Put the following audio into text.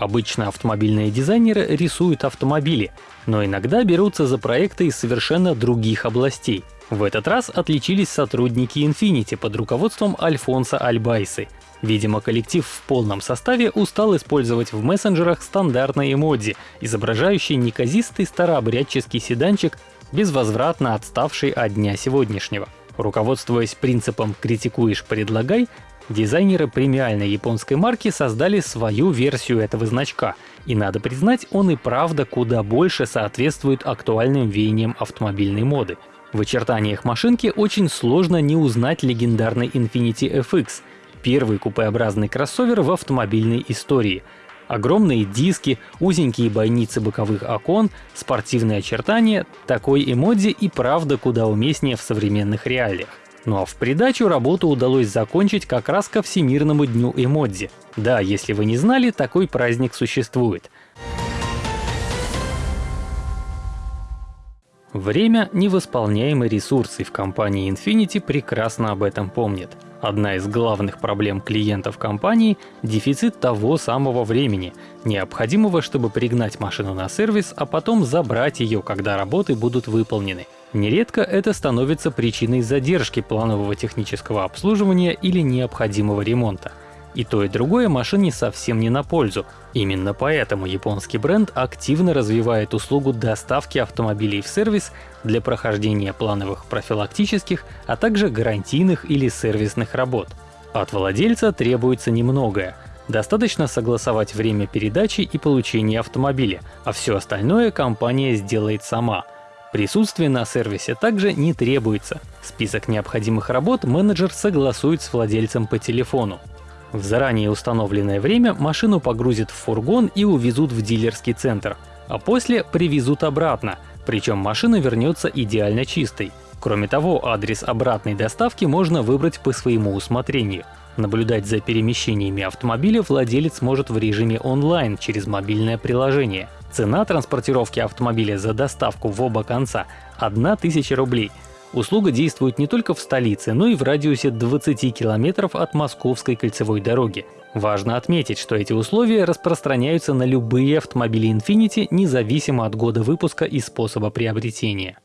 Обычно автомобильные дизайнеры рисуют автомобили, но иногда берутся за проекты из совершенно других областей. В этот раз отличились сотрудники Infiniti под руководством Альфонса Альбайсы. Видимо, коллектив в полном составе устал использовать в мессенджерах стандартные эмодзи, изображающие неказистый старообрядческий седанчик, безвозвратно отставший от дня сегодняшнего. Руководствуясь принципом «критикуешь – предлагай», Дизайнеры премиальной японской марки создали свою версию этого значка, и надо признать, он и правда куда больше соответствует актуальным веяниям автомобильной моды. В очертаниях машинки очень сложно не узнать легендарный Infiniti FX, первый купеобразный кроссовер в автомобильной истории. Огромные диски, узенькие бойницы боковых окон, спортивные очертания — такой эмодзи и правда куда уместнее в современных реалиях. Ну а в придачу работу удалось закончить как раз ко Всемирному дню эмодзи. Да, если вы не знали, такой праздник существует. Время — невосполняемый ресурс, и в компании Infinity прекрасно об этом помнят. Одна из главных проблем клиентов компании — дефицит того самого времени, необходимого, чтобы пригнать машину на сервис, а потом забрать ее, когда работы будут выполнены. Нередко это становится причиной задержки планового технического обслуживания или необходимого ремонта. И то и другое машине совсем не на пользу. Именно поэтому японский бренд активно развивает услугу доставки автомобилей в сервис для прохождения плановых профилактических, а также гарантийных или сервисных работ. От владельца требуется немногое. Достаточно согласовать время передачи и получения автомобиля, а все остальное компания сделает сама — Присутствие на сервисе также не требуется. Список необходимых работ менеджер согласует с владельцем по телефону. В заранее установленное время машину погрузят в фургон и увезут в дилерский центр, а после привезут обратно, причем машина вернется идеально чистой. Кроме того, адрес обратной доставки можно выбрать по своему усмотрению. Наблюдать за перемещениями автомобиля владелец может в режиме онлайн через мобильное приложение — Цена транспортировки автомобиля за доставку в оба конца — 1000 рублей. Услуга действует не только в столице, но и в радиусе 20 километров от Московской кольцевой дороги. Важно отметить, что эти условия распространяются на любые автомобили Infiniti, независимо от года выпуска и способа приобретения.